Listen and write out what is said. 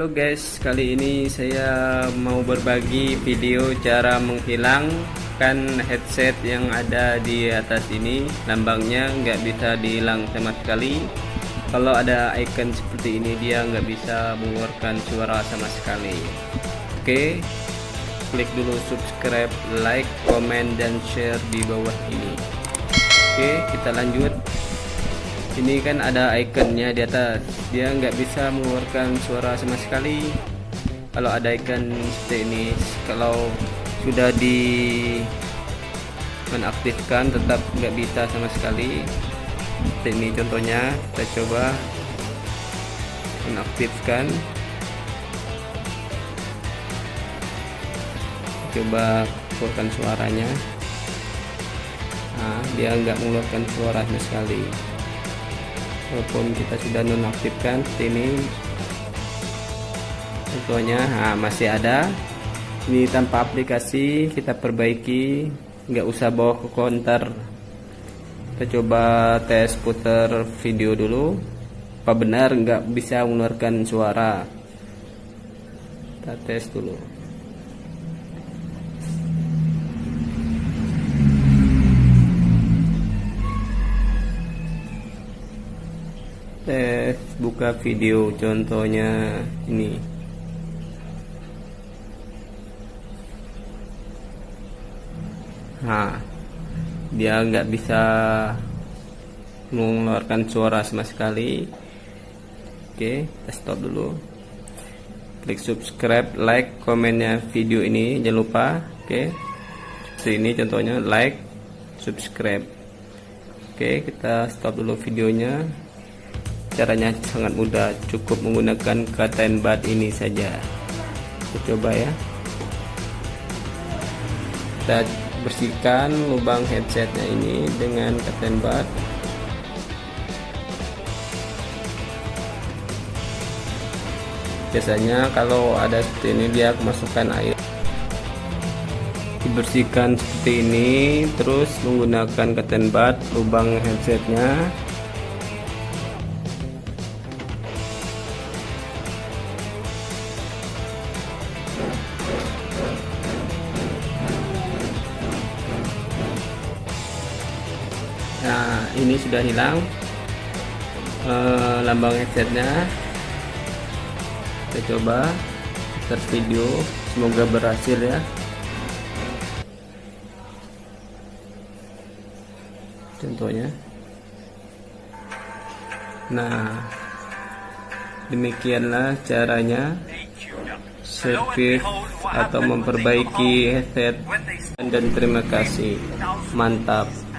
Halo guys, kali ini saya mau berbagi video cara menghilangkan headset yang ada di atas ini. Lambangnya nggak bisa dihilang sama sekali. Kalau ada icon seperti ini dia nggak bisa mengeluarkan suara sama sekali. Oke, klik dulu subscribe, like, komen, dan share di bawah ini. Oke, kita lanjut ini kan ada ikonnya di atas. Dia nggak bisa mengeluarkan suara sama sekali. Kalau ada icon seperti ini kalau sudah di menaktifkan tetap nggak bisa sama sekali. Seperti ini contohnya kita coba menaktifkan. Coba keluarkan suaranya. Nah dia nggak mengeluarkan suara sama sekali walaupun kita sudah nonaktifkan seperti ini. Contohnya nah, masih ada. Ini tanpa aplikasi kita perbaiki. Nggak usah bawa ke counter kita coba tes putar video dulu. Apa benar nggak bisa mengeluarkan suara? Kita tes dulu tes buka video contohnya ini. Nah dia nggak bisa mengeluarkan suara sama sekali. Oke kita stop dulu. Klik subscribe like komennya video ini jangan lupa. Oke seperti ini contohnya like subscribe. Oke kita stop dulu videonya caranya sangat mudah. Cukup menggunakan katain bat ini saja. Kita coba ya. Kita bersihkan lubang headsetnya ini dengan katain bat. Biasanya kalau ada seperti ini dia kemasukan air. Dibersihkan seperti ini terus menggunakan katain bat lubang headsetnya ini sudah hilang. E, lambang headsetnya. Kita coba start video. Semoga berhasil ya. Contohnya. Nah demikianlah caranya servis atau memperbaiki headset. Dan terima kasih. Mantap